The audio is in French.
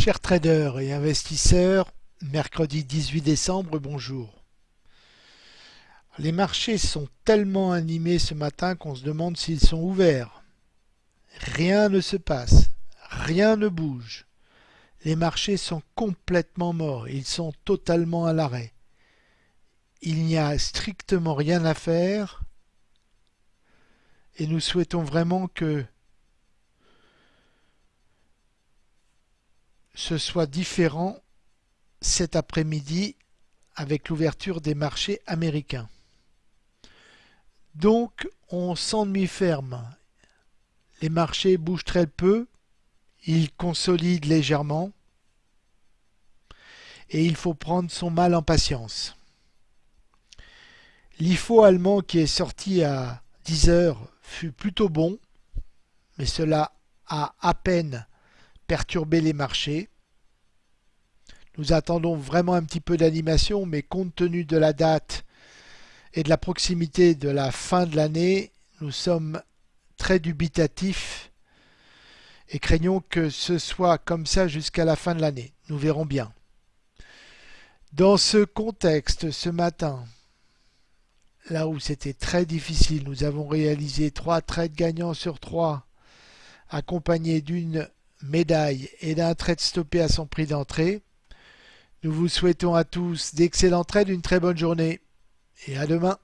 Chers traders et investisseurs, mercredi 18 décembre, bonjour. Les marchés sont tellement animés ce matin qu'on se demande s'ils sont ouverts. Rien ne se passe, rien ne bouge. Les marchés sont complètement morts, ils sont totalement à l'arrêt. Il n'y a strictement rien à faire et nous souhaitons vraiment que ce soit différent cet après-midi avec l'ouverture des marchés américains. Donc on s'ennuie ferme. Les marchés bougent très peu, ils consolident légèrement et il faut prendre son mal en patience. L'IFO allemand qui est sorti à 10 heures fut plutôt bon, mais cela a à peine perturbé les marchés. Nous attendons vraiment un petit peu d'animation, mais compte tenu de la date et de la proximité de la fin de l'année, nous sommes très dubitatifs et craignons que ce soit comme ça jusqu'à la fin de l'année. Nous verrons bien. Dans ce contexte, ce matin, là où c'était très difficile, nous avons réalisé trois trades gagnants sur trois, accompagnés d'une médaille et d'un trade stoppé à son prix d'entrée. Nous vous souhaitons à tous d'excellents trades, une très bonne journée et à demain.